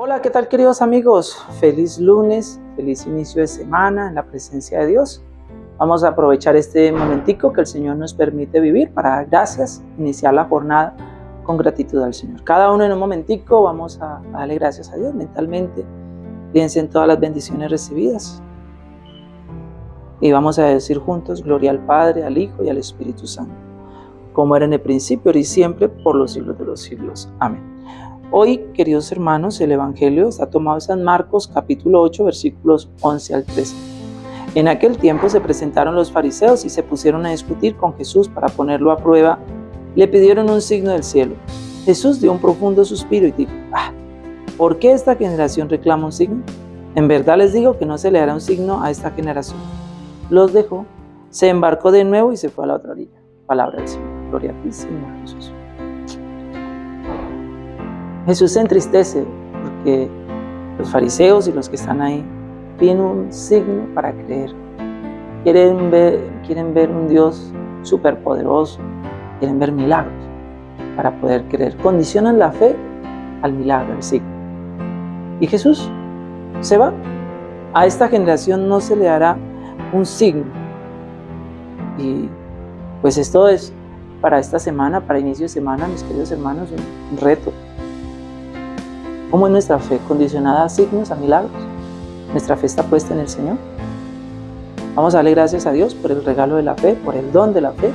Hola, ¿qué tal queridos amigos? Feliz lunes, feliz inicio de semana en la presencia de Dios. Vamos a aprovechar este momentico que el Señor nos permite vivir para dar gracias, iniciar la jornada con gratitud al Señor. Cada uno en un momentico vamos a, darle gracias a Dios mentalmente. Piensen en todas las bendiciones recibidas. Y vamos a decir juntos, gloria al Padre, al Hijo y al Espíritu Santo, como era en el principio, ahora y siempre, por los siglos de los siglos. Amén. Hoy, queridos hermanos, el Evangelio está tomado en San Marcos capítulo 8 versículos 11 al 13. En aquel tiempo se presentaron los fariseos y se pusieron a discutir con Jesús para ponerlo a prueba. Le pidieron un signo del cielo. Jesús dio un profundo suspiro y dijo, ah, ¿por qué esta generación reclama un signo? En verdad les digo que no se le hará un signo a esta generación. Los dejó, se embarcó de nuevo y se fue a la otra orilla. Palabra del Señor. Gloria a ti, Señor Jesús. Jesús se entristece porque los fariseos y los que están ahí piden un signo para creer. Quieren ver, quieren ver un Dios superpoderoso, quieren ver milagros para poder creer. Condicionan la fe al milagro, al signo. Y Jesús se va. A esta generación no se le hará un signo. Y pues esto es para esta semana, para inicio de semana, mis queridos hermanos, un reto ¿Cómo es nuestra fe? ¿Condicionada a signos, a milagros? ¿Nuestra fe está puesta en el Señor? Vamos a darle gracias a Dios por el regalo de la fe, por el don de la fe,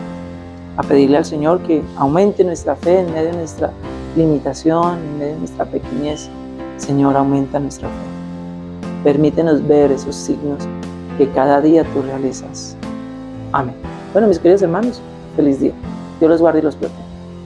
a pedirle al Señor que aumente nuestra fe en medio de nuestra limitación, en medio de nuestra pequeñez. Señor, aumenta nuestra fe. Permítenos ver esos signos que cada día tú realizas. Amén. Bueno, mis queridos hermanos, feliz día. Dios los guarde y los proteja.